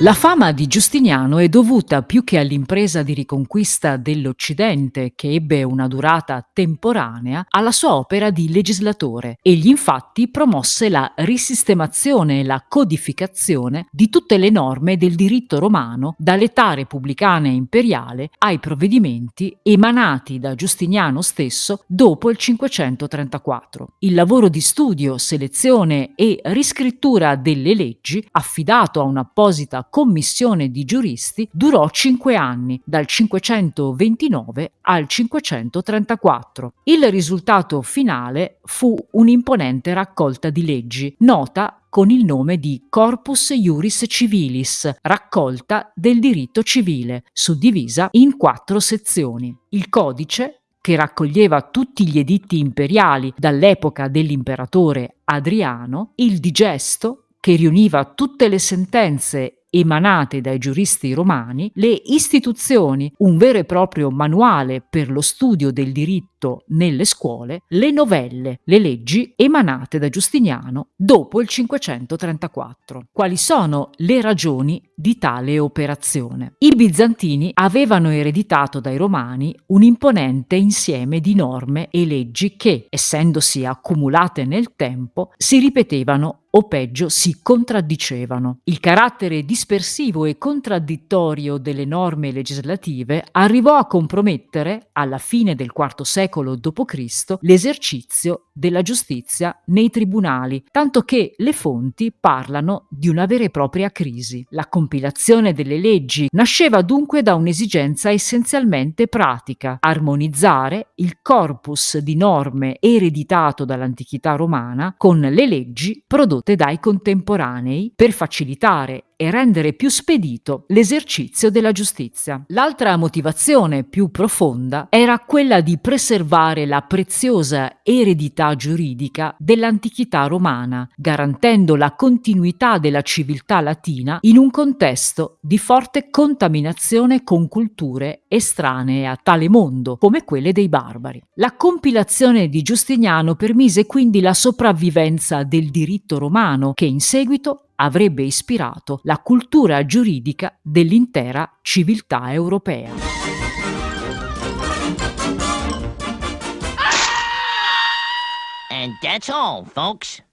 La fama di Giustiniano è dovuta più che all'impresa di riconquista dell'Occidente, che ebbe una durata temporanea, alla sua opera di legislatore. Egli infatti promosse la risistemazione e la codificazione di tutte le norme del diritto romano, dall'età repubblicana e imperiale ai provvedimenti emanati da Giustiniano stesso dopo il 534. Il lavoro di studio, selezione e riscrittura delle leggi, affidato a un'apposita commissione di giuristi durò cinque anni, dal 529 al 534. Il risultato finale fu un'imponente raccolta di leggi, nota con il nome di Corpus Iuris Civilis, raccolta del diritto civile, suddivisa in quattro sezioni. Il codice, che raccoglieva tutti gli editti imperiali dall'epoca dell'imperatore Adriano, il digesto, che riuniva tutte le sentenze emanate dai giuristi romani, le istituzioni, un vero e proprio manuale per lo studio del diritto nelle scuole, le novelle, le leggi emanate da Giustiniano dopo il 534. Quali sono le ragioni di tale operazione? I bizantini avevano ereditato dai romani un imponente insieme di norme e leggi che, essendosi accumulate nel tempo, si ripetevano o peggio si contraddicevano. Il carattere dispersivo e contraddittorio delle norme legislative arrivò a compromettere, alla fine del IV secolo d.C., l'esercizio della giustizia nei tribunali, tanto che le fonti parlano di una vera e propria crisi. La compilazione delle leggi nasceva dunque da un'esigenza essenzialmente pratica, armonizzare il corpus di norme ereditato dall'antichità romana con le leggi prodotte dai contemporanei per facilitare e rendere più spedito l'esercizio della giustizia. L'altra motivazione più profonda era quella di preservare la preziosa eredità giuridica dell'antichità romana, garantendo la continuità della civiltà latina in un contesto di forte contaminazione con culture estranee a tale mondo, come quelle dei barbari. La compilazione di Giustiniano permise quindi la sopravvivenza del diritto romano, che in seguito avrebbe ispirato la cultura giuridica dell'intera civiltà europea. And that's all, folks.